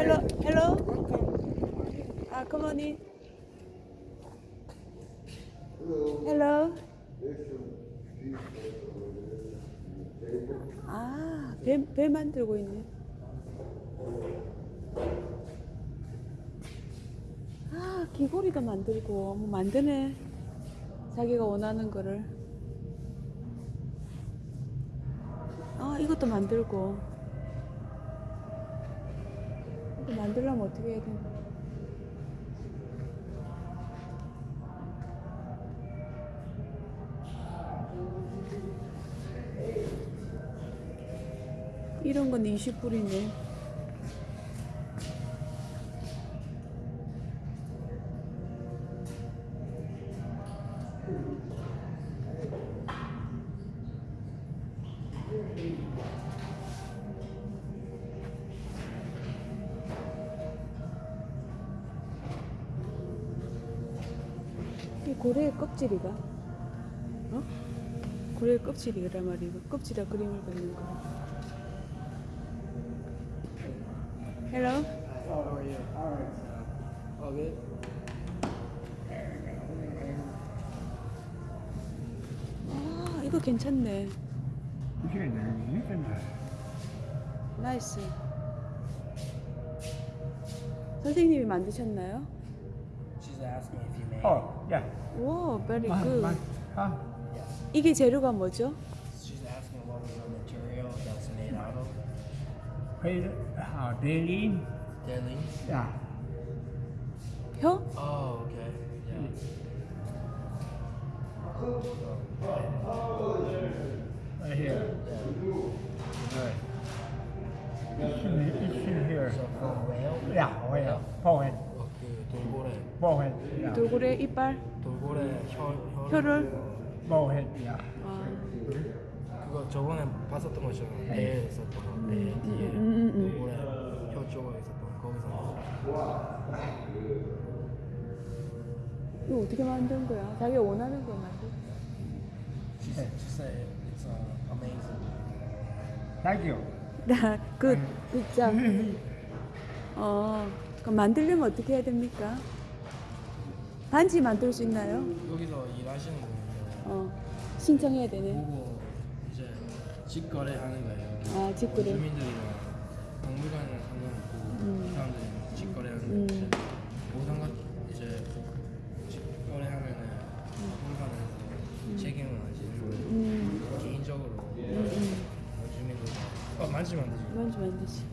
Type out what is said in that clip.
Hello, hello. Ah, come on in. Hello. 아, 배, 배 만들고 있네. 아, 귀걸이도 만들고, 뭐 만드네. 자기가 원하는 거를. 아, 이것도 만들고. 만들려면 어떻게 해야 되나? 이런 건 20불이네. 이 고래의 껍질이가? 어? 고래의 껍질이란 말이고 껍질에 그림을 그리는 거. Hello. Oh, how are you? All right. All good? 아, 이거 괜찮네. 나이스. 선생님이 만드셨나요? She's asking if you made. 어, 야. 와, very 만, good. 만, 아, Yes. 이게 재료가 뭐죠? She's asking what was the material that's made out of. 그, 아, 대리, Daily. 야, 혀? Oh, okay. Yeah. right here. Right. It's in, it's in here. So from whale. 야, where? forehead, 어, 그 돌고래. 야, 돌고래 이빨? 돌고래 혀 혀를? 아, 그거 저번에 봤었던 거죠. 배에 있었던 거. 배 뒤에 음, 음, 음. 돌고래 혀 쪽에 있었던 거. 거기서. 이거 어떻게 만든 거야? 자기가 원하는 거 만든 She said, she said it's uh, amazing. Thank you. 나, 그, 진짜. 어, 그럼 만들려면 어떻게 해야 됩니까? 반지 만들 수 있나요? 여기서 일하시는 분이 어, 신청해야 되네. 보고 이제 직거래 하는 거예요. 아, 직거래. 주민들이랑 박물관은 상관없고 음. 사람들이 직거래 하는 음. 건데 보상가 이제 직거래 하면은 박물관에서 책임을 안 지는 거예요. 음, 개인적으로 음, 음. 주민들 어 만지면 안 되지. 만지면 안 되지.